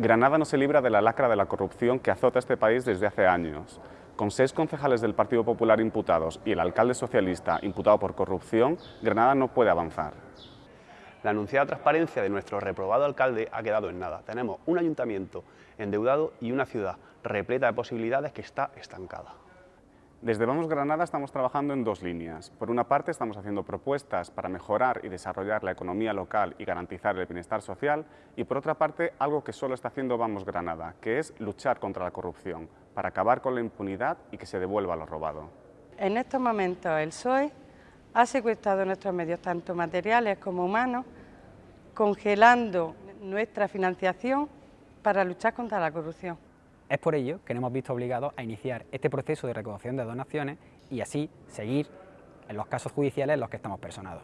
Granada no se libra de la lacra de la corrupción que azota este país desde hace años. Con seis concejales del Partido Popular imputados y el alcalde socialista imputado por corrupción, Granada no puede avanzar. La anunciada transparencia de nuestro reprobado alcalde ha quedado en nada. Tenemos un ayuntamiento endeudado y una ciudad repleta de posibilidades que está estancada. Desde Vamos Granada estamos trabajando en dos líneas. Por una parte estamos haciendo propuestas para mejorar y desarrollar la economía local y garantizar el bienestar social y por otra parte algo que solo está haciendo Vamos Granada, que es luchar contra la corrupción, para acabar con la impunidad y que se devuelva lo robado. En estos momentos el PSOE ha secuestrado nuestros medios, tanto materiales como humanos, congelando nuestra financiación para luchar contra la corrupción. Es por ello que nos hemos visto obligados a iniciar este proceso de recaudación de donaciones y así seguir en los casos judiciales en los que estamos personados.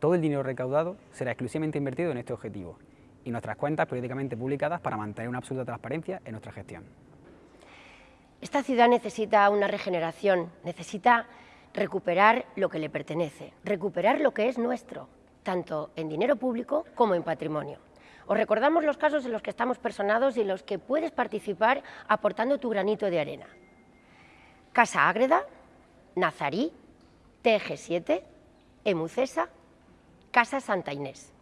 Todo el dinero recaudado será exclusivamente invertido en este objetivo y nuestras cuentas periódicamente publicadas para mantener una absoluta transparencia en nuestra gestión. Esta ciudad necesita una regeneración, necesita recuperar lo que le pertenece, recuperar lo que es nuestro, tanto en dinero público como en patrimonio. Os recordamos los casos en los que estamos personados y en los que puedes participar aportando tu granito de arena. Casa Ágreda, Nazarí, TG7, Emucesa, Casa Santa Inés.